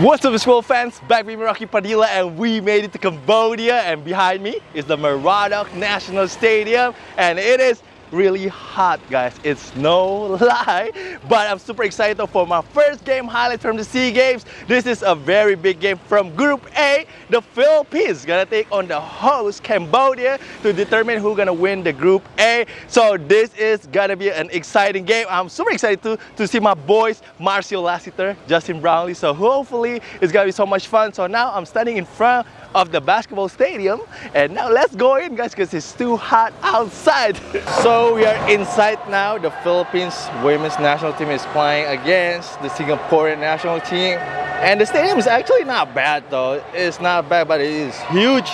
What's up baseball fans, back with me Rocky Padilla and we made it to Cambodia and behind me is the Morodok National Stadium and it is really hot guys. It's no lie but i'm super excited for my first game highlight from the sea games. This is a very big game from group a the philippines. Gonna take on the host cambodia to determine who's gonna win the group a. So this is gonna be an exciting game. I'm super excited to to see my boys marcio lassiter justin brownlee. So hopefully it's gonna be so much fun. So now i'm standing in front of the basketball stadium. And now let's go in guys because it's too hot outside. So we are inside now. The Philippines women's national team is playing against the Singaporean national team. And the stadium is actually not bad though. It's not bad but it is huge.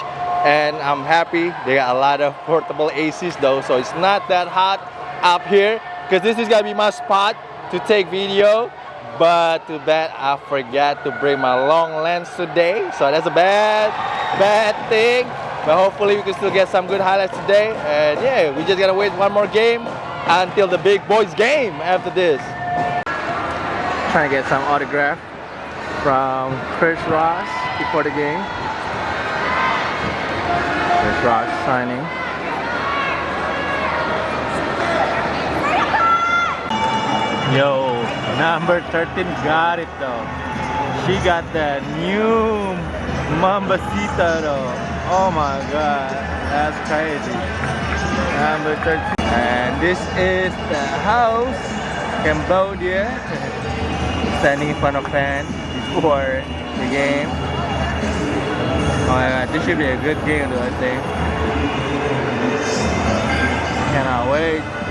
And I'm happy they got a lot of portable ACs though. So it's not that hot up here because this is gonna be my spot to take video but too bad I forgot to bring my long lens today. So that's a bad bad thing. But hopefully we can still get some good highlights today. And yeah we just gotta wait one more game until the big boys game after this. Trying to get some autograph from Chris Ross before the game. Chris Ross signing. Yo, number 13 got it though. She got the new Mambacita though. Oh my god, that's crazy. Number 13. And this is the house, Cambodia. Standing in front of fans before the game. Oh my god, this should be a good game though, I think. Cannot wait.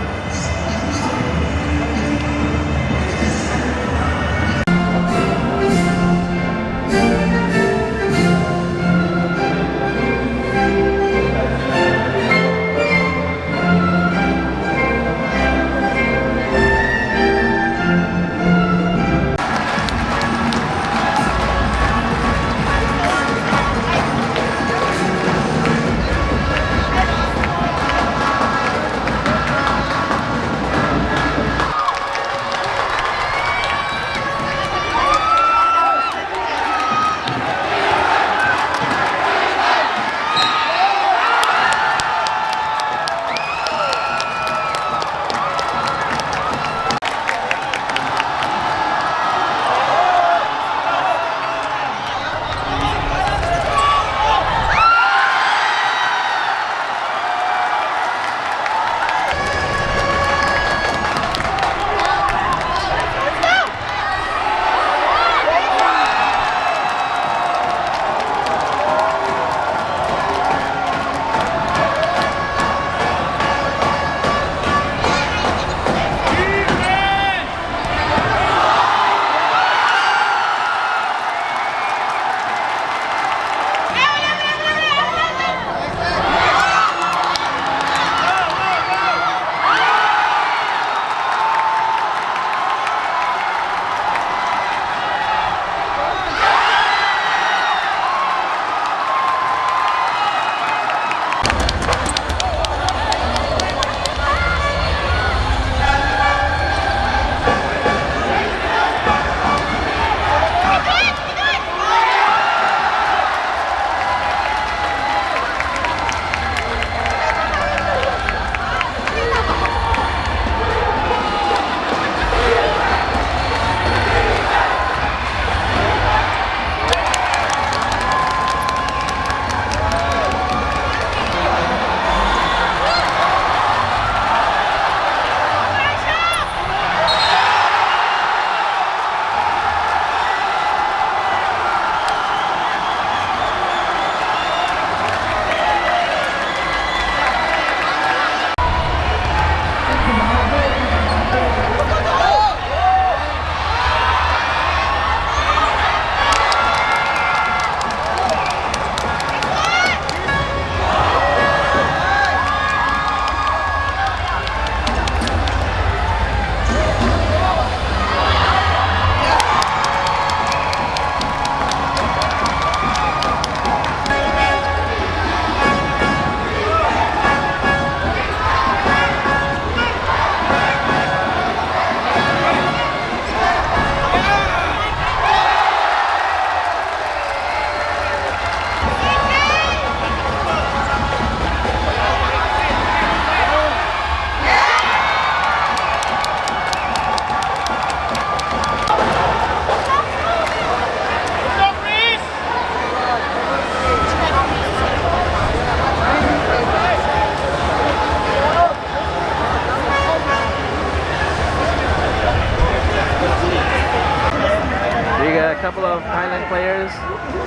Of Thailand players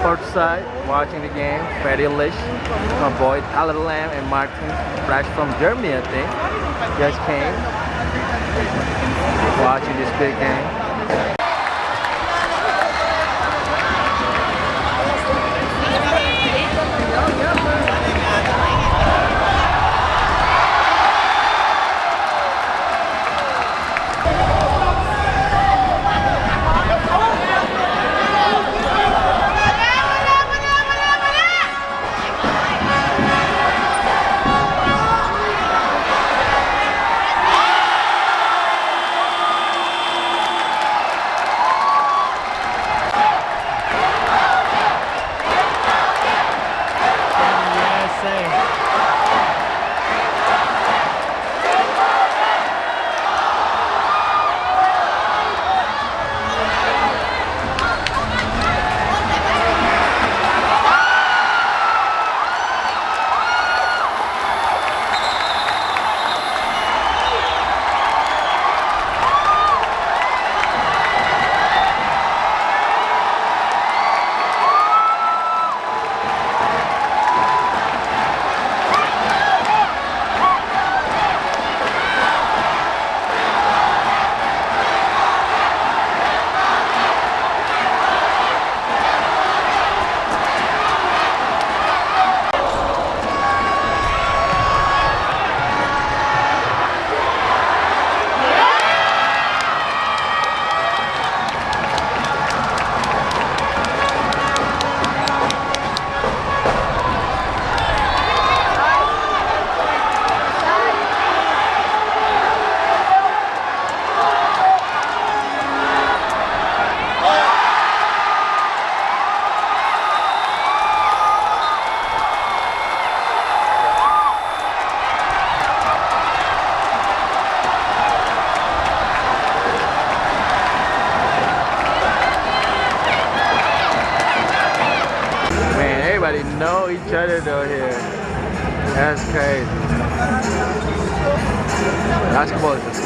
courtside watching the game. Freddie Lish, my boy Tyler Lamb, and Martin Fresh from Germany, I think, just came watching this big game.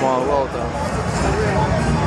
Small world though.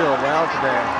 Feel well today.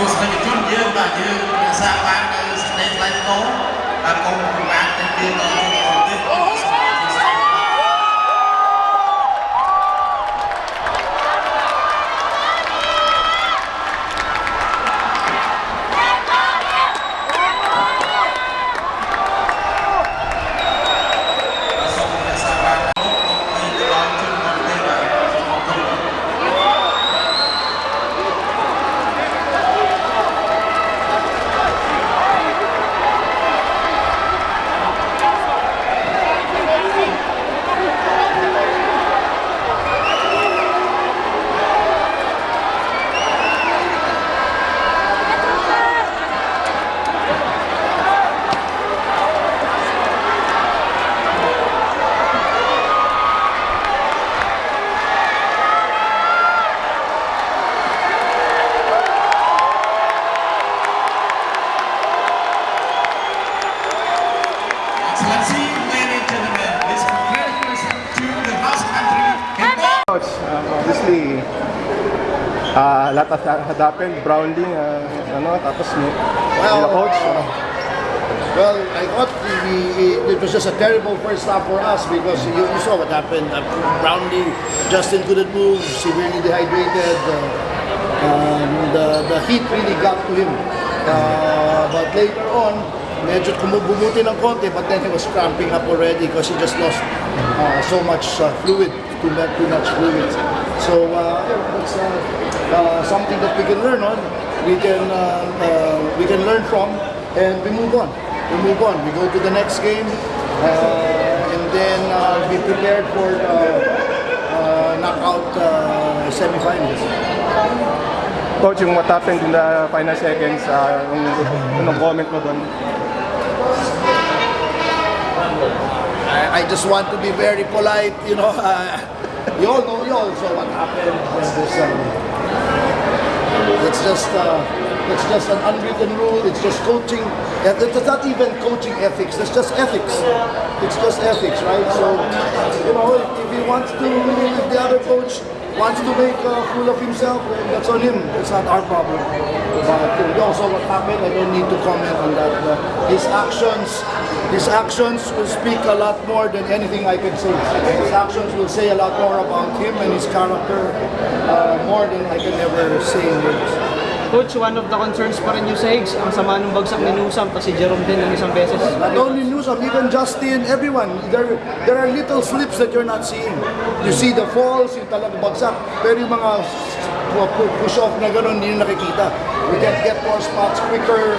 ទស្សនិកជនយើងបាទយើងរក្សាបាននៅសេចក្តីថ្លៃថ្នូរហើយកុំពិបាកទៅទៀតដល់ obviously, uh, lot of that happened. Brownlee, uh, ano, tapos ni Well, coach. uh, well, I thought we, we- it was just a terrible first half for us because you, you saw what happened. Uh, Brownlee, Justin couldn't move, severely dehydrated. Uh, um, the, the heat really got to him. Uh, but later on, medyo kumubumuti ng konti, but then he was cramping up already because he just lost uh, so much uh, fluid, too much, too much fluid. So uh, that's uh, uh, something that we can learn on. We can uh, uh, we can learn from, and we move on. We move on. We go to the next game, and then be prepared for knockout semifinals. Coach, yung what happened in the final seconds, uh, yung, anong comment mo doon? I, I just want to be very polite, you know. You all know, you all saw what happened when this. Um, it's just, uh, it's just an unwritten rule. It's just coaching. It's not even coaching ethics. It's just ethics. It's just ethics, right? So, you know, he wants to, if the other coach wants to make a fool of himself, that's on him. It's not our problem. But also what happened, I don't need to comment on that. But his actions, his actions will speak a lot more than anything I can say. His actions will say a lot more about him and his character, uh, more than I can ever say in words. Coach, one of the concerns pa rin yung sa Higgs, ang sama ng bagsak ni Newsam, kasi Jerome din ng isang beses. Not only Newsom, even Justin, everyone. There, there are little slips that you're not seeing. You see the falls, yung talagang bagsak. Pero yung mga pu- pu- push-off na gano'n, hindi nyo nakikita. We can get more spots quicker.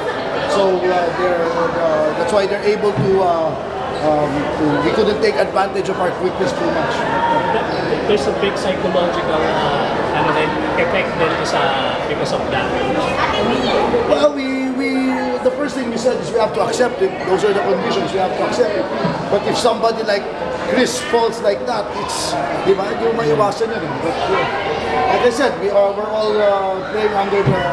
So uh, they're, uh, that's why they're able to, uh, um, to, we couldn't take advantage of our quickness too much. there's a big psychological uh, ano din, effect din sa because of that. Well, we, we, the first thing we said is we have to accept it. Those are the conditions, we have to accept it. But if somebody like Chris falls like that, it's, di ba, hindi mo maiwasan yun. eh. But, uh, like I said, we are, we're all uh, playing under the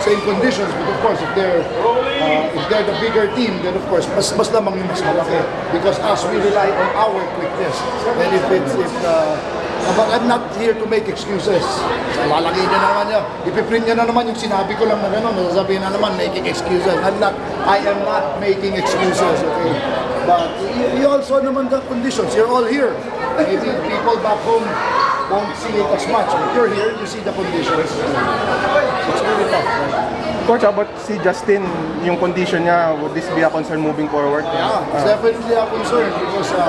same conditions. But of course, if they're, uh, if they're the bigger team, then of course, mas, mas lamang yung mas malaki. Because us, we rely on our quickness. And if it's, if, uh, But I'm not here to make excuses. Lalagay niya naman niya. Ipiprint niya na naman yung sinabi ko lang na gano'n. Sasabihin na naman, making excuses. I'm not, I am not making excuses, okay? But you, also naman the conditions. You're all here. Maybe people back home won't see it as much. But you're here, you see the conditions. It's really tough. right? Coach, about si Justin, yung condition niya, would this be a concern moving forward? Yeah, it's definitely a concern because uh,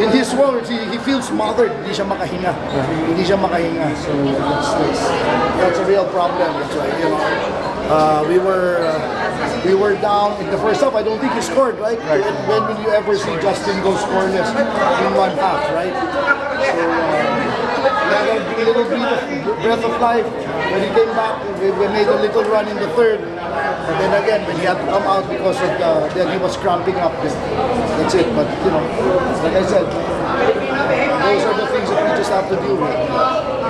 in his words, he, he feels smothered. Hindi siya makahinga. Hindi siya makahinga. So that's, that's, that's a real problem. That's why, you know, uh, we were uh, we were down in the first half. I don't think he scored, right? When, when will you ever see Justin go scoreless in one half, right? So uh, had a little breath of life. When he came back, we, we made a little run in the third. But then again, when he had to come out because of the, then he was cramping up. That's it. But you know, like I said, those are the things that we just have to deal with.